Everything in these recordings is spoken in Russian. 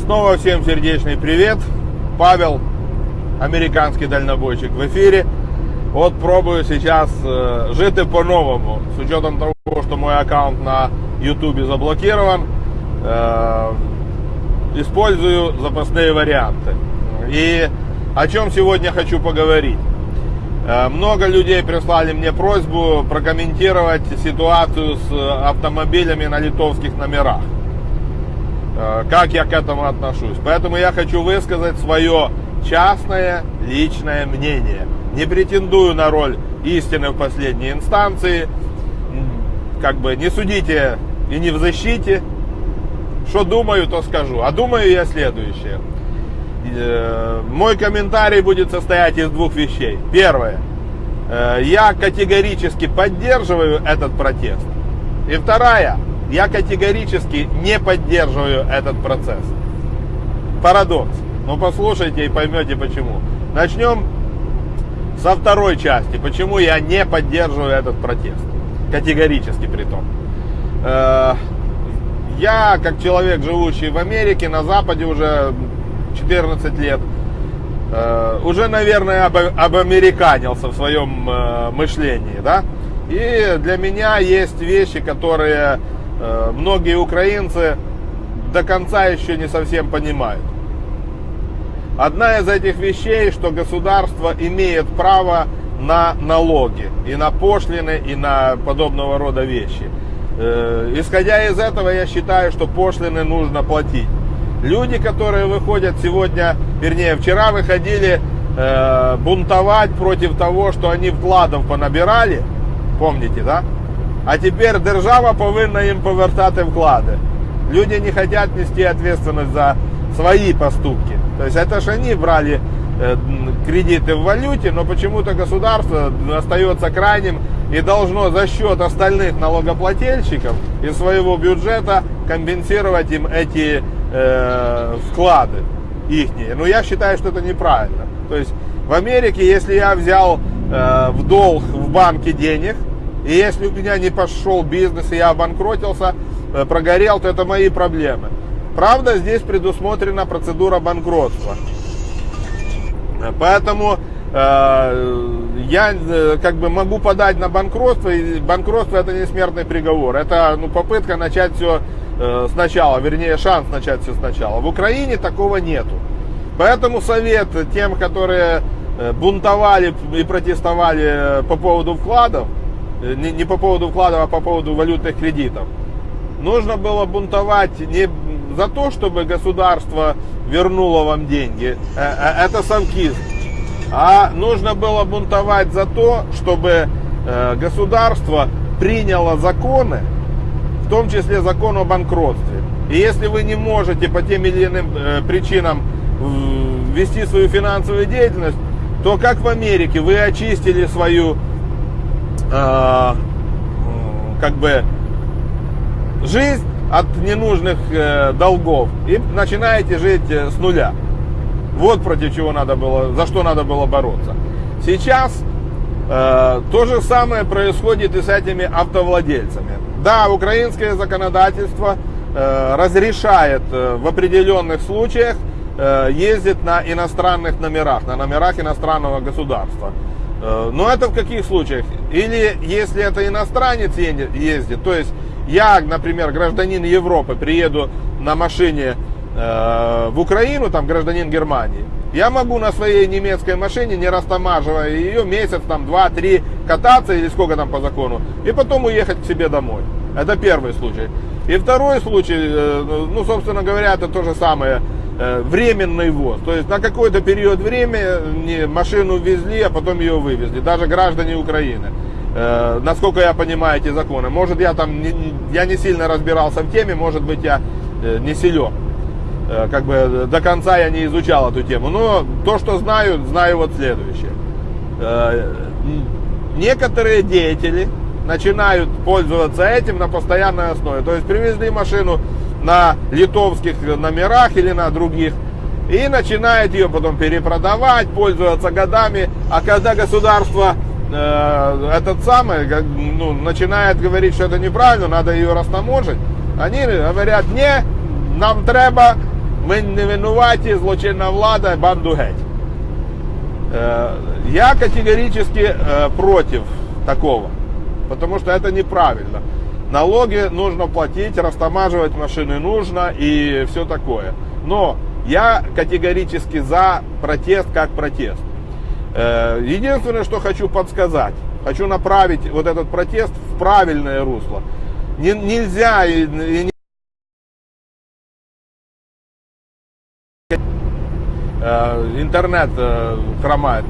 Снова всем сердечный привет. Павел, американский дальнобойщик в эфире. Вот пробую сейчас э, жить по-новому. С учетом того, что мой аккаунт на YouTube заблокирован, э, использую запасные варианты. И о чем сегодня хочу поговорить. Э, много людей прислали мне просьбу прокомментировать ситуацию с автомобилями на литовских номерах. Э, как я к этому отношусь. Поэтому я хочу высказать свое частное личное мнение. Не претендую на роль истины в последней инстанции. Как бы не судите и не в защите. Что думаю, то скажу. А думаю я следующее. Э, мой комментарий будет состоять из двух вещей. Первое. Э, я категорически поддерживаю этот протест. И вторая я категорически не поддерживаю этот процесс. Парадокс. Ну послушайте и поймете почему. Начнем со второй части. Почему я не поддерживаю этот протест. Категорически при том. Э, я, как человек, живущий в Америке, на Западе уже 14 лет, э, уже, наверное, об, обамериканился в своем э, мышлении, да? И для меня есть вещи, которые многие украинцы до конца еще не совсем понимают. Одна из этих вещей, что государство имеет право на налоги, и на пошлины, и на подобного рода вещи. Э, исходя из этого, я считаю, что пошлины нужно платить. Люди, которые выходят сегодня, вернее, вчера выходили э, бунтовать против того, что они вкладов понабирали, помните, да? А тепер держава повинна їм повертати вклади. Люди не хотят нести ответственность за свои поступки. То есть это же они брали э, кредиты в валюте, но почему-то государство остается крайним и должно за счет остальных налогоплательщиков из своего бюджета компенсировать им эти э, вклады ихние. Но я считаю, что это неправильно. То есть в Америке, если я взял э, в долг в банке денег, и если у меня не пошел бизнес, и я обанкротился, э, прогорел, то это мои проблемы. Правда, здесь предусмотрена процедура банкротства. Поэтому э, я э, как бы могу подать на банкротство, и банкротство это не смертный приговор. Это ну, попытка начать все э, сначала, вернее шанс начать все сначала. В Украине такого нету. Поэтому совет тем, которые э, бунтовали и протестовали по поводу вкладов, Э, не, не по поводу вкладов, а по поводу валютных кредитов. Нужно было бунтовать не за то, чтобы государство вернуло вам деньги, э, э, это совкизм, а нужно было бунтовать за то, чтобы государство приняло законы, в том числе закон о банкротстве. И если вы не можете по тем или иным причинам вести свою финансовую деятельность, то как в Америке вы очистили свою э, как бы жизнь от ненужных э, долгов и начинаете жить э, с нуля. Вот против чего надо было, за что надо было бороться. Сейчас э, то же самое происходит и с этими автовладельцами. Да, украинское законодательство разрешает в определенных случаях ездить на иностранных номерах, на номерах иностранного государства. Э, но это в каких случаях? Или если это иностранец ездит, то есть я, например, гражданин Европы, приеду на машине э, в Украину, там гражданин Германии, я могу на своей немецкой машине, не растамаживая ее, месяц, там, два, три кататься или сколько там по закону, и потом уехать к себе домой. Это первый случай. И второй случай, э, ну, собственно говоря, это то же самое. Э, временный ввоз. То есть на какой-то период времени машину везли, а потом ее вывезли. Даже граждане Украины. Э, насколько я понимаю эти законы. Может я там, не, я не сильно разбирался в теме, может быть я э, не силен. Как бы до конца я не изучал эту тему. Но то, что знаю, знаю вот следующее. Некоторые деятели начинают пользоваться этим на постоянной основе. То есть привезли машину на литовских номерах или на других. И начинает ее потом перепродавать, пользоваться годами. А когда государство э, этот самый, ну, начинает говорить, что это неправильно, надо ее растаможить, они говорят, не, нам треба ми не винуваті, злочинна влада, банду геть. Э, Я категорически э, против такого, потому что это неправильно. Налоги нужно платить, растамаживать машины нужно и все такое. Но я категорически за протест как протест. Э, Единственное, что хочу подсказать, хочу направить вот этот протест в правильное русло. Не- Нельзя и- и не э, интернет э, хромает.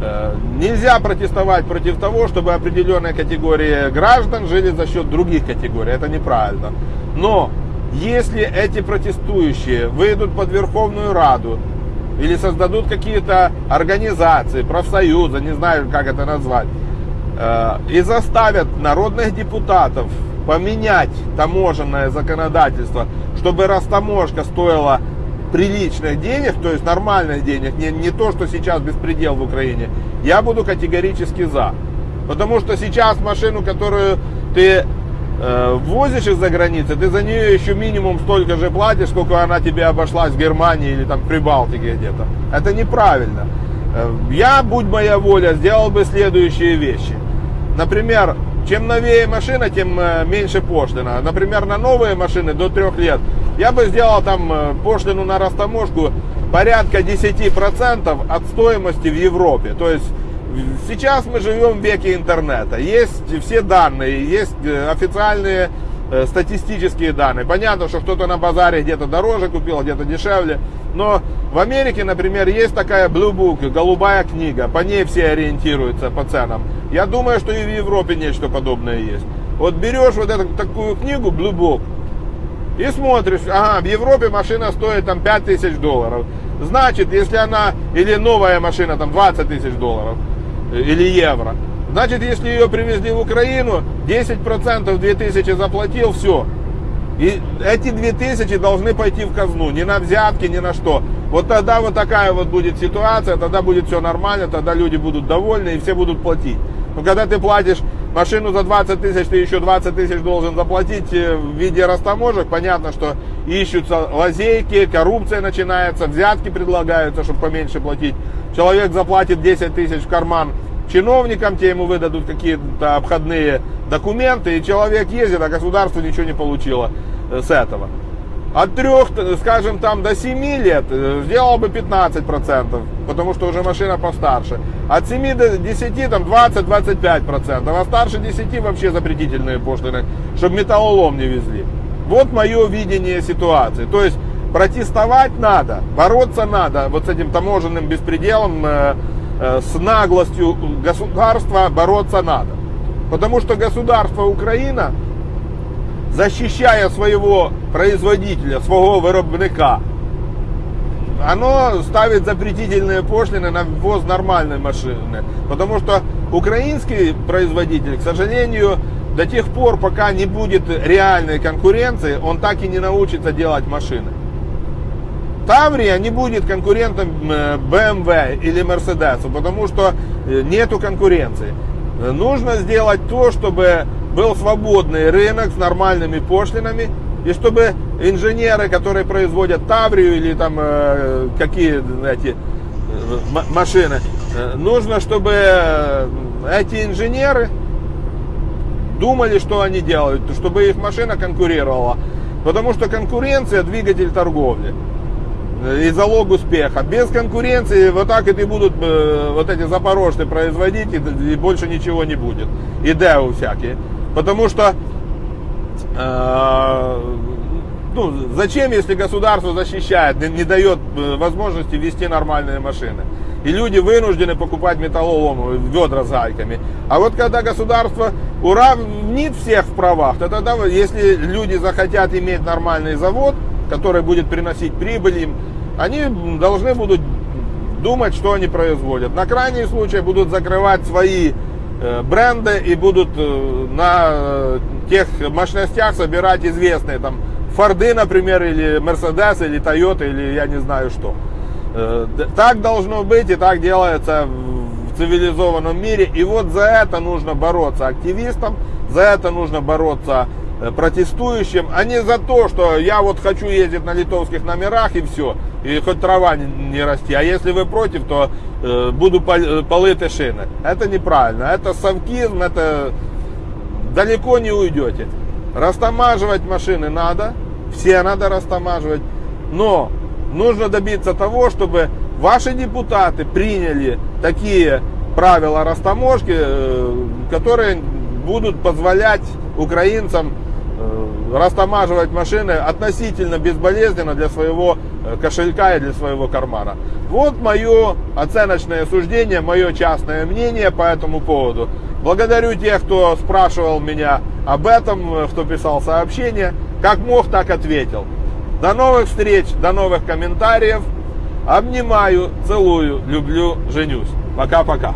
Э, Нельзя протестовать против того, чтобы определенная категория граждан жили за счет других категорий. Это неправильно. Но если эти протестующие выйдут под Верховную Раду или создадут какие-то организации, профсоюзы, не знаю, как это назвать, э, и заставят народных депутатов поменять таможенное законодательство, чтобы растаможка стоила приличных денег, то есть нормальных денег, не, не то, что сейчас беспредел в Украине, я буду категорически за. Потому что сейчас машину, которую ты э, возишь из-за границы, ты за нее еще минимум столько же платишь, сколько она тебе обошлась в Германии или там в Прибалтике где-то. Это неправильно. Э, Я, будь моя воля, сделал бы следующие вещи. Например, чем новее машина, тем э, меньше пошлина. Например, на новые машины до трех лет я бы сделал там э, пошлину на растаможку порядка 10% от стоимости в Европе. То есть сейчас мы живем в веке интернета. Есть все данные, есть э, официальные э, статистические данные. Понятно, что кто-то на базаре где-то дороже купил, где-то дешевле. Но в Америке, например, есть такая Blue Book, голубая книга. По ней все ориентируются по ценам. Я думаю, что и в Европе нечто подобное есть. Вот берешь вот эту такую книгу Blue Book и смотришь, ага, в Европе машина стоит там 5 тысяч долларов. Значит, если она, или новая машина там 20 тысяч долларов, э, или евро. Значит, если ее привезли в Украину, 10% 2000 заплатил, все. И эти 2000 должны пойти в казну, не на взятки, ни на что. Вот тогда вот такая вот будет ситуация, тогда будет все нормально, тогда люди будут довольны и все будут платить. Но когда ты платишь машину за 20 тысяч, ты еще 20 тысяч должен заплатить э, в виде растаможек, понятно, что ищутся лазейки, коррупция начинается, взятки предлагаются, чтобы поменьше платить. Человек заплатит 10 тысяч в карман чиновникам, те ему выдадут какие-то обходные документы, и человек ездит, а государство ничего не получило э, с этого. От трех, скажем, там до 7 лет э, сделал бы 15%, потому что уже машина постарше. От 7 до 10 там 20-25%, а старше 10 вообще запретительные пошлины, чтобы металлолом не везли. Вот мое видение ситуации. То есть протестовать надо, бороться надо вот с этим таможенным беспределом, э, э, с наглостью государства бороться надо. Потому что государство Украина защищая своего производителя, своего виробника, оно ставит запретительные пошлины на ввоз нормальной машины. Потому что украинский производитель, к сожалению, до тех пор, пока не будет реальной конкуренции, он так и не научится делать машины. Таврия не будет конкурентом э, BMW или Mercedes, потому что э, нету конкуренции. Нужно сделать то, чтобы был свободный рынок с нормальными пошлинами, и чтобы инженеры, которые производят Таврию или там э, какие эти э, машины, э, нужно, чтобы э, эти инженеры думали, что они делают, чтобы их машина конкурировала. Потому что конкуренция двигатель торговли и залог успеха. Без конкуренции вот так и будут вот эти запорожцы производить, и, больше ничего не будет. И ДЭУ всякие. Потому что э, ну, зачем, если государство защищает, не, дает э, возможности вести нормальные машины? И люди вынуждены покупать металлолом, ведра с гайками. А вот когда государство уравнит всех в правах, то тогда, если люди захотят иметь нормальный завод, который будет приносить прибыль им, они должны будут думать, что они производят. На крайний случай будут закрывать свои э, бренды и будут э, на э, тех мощностях собирать известные там Форды, например, или Мерседес, или Тойота, или я не знаю что. Э, Так должно быть и так делается в цивилизованном мире. И вот за это нужно бороться активистам, за это нужно бороться э, протестующим, а не за то, что я вот хочу ездить на литовских номерах и все, и хоть трава не, не расти. А если вы против, то э, буду пол, э, полыты шины. Это неправильно, это совкизм, это далеко не уйдете. Растамаживать машины надо, все надо растамаживать, но нужно добиться того, чтобы ваши депутаты приняли такие правила растаможки, э, которые будут позволять украинцам растамаживать машины относительно безболезненно для своего э, кошелька и для своего кармана. Вот мое оценочное суждение, мое частное мнение по этому поводу. Благодарю тех, кто спрашивал меня об этом, кто писал сообщения. Как мог, так ответил. До новых встреч, до новых комментариев. Обнимаю, целую, люблю, женюсь. Пока-пока.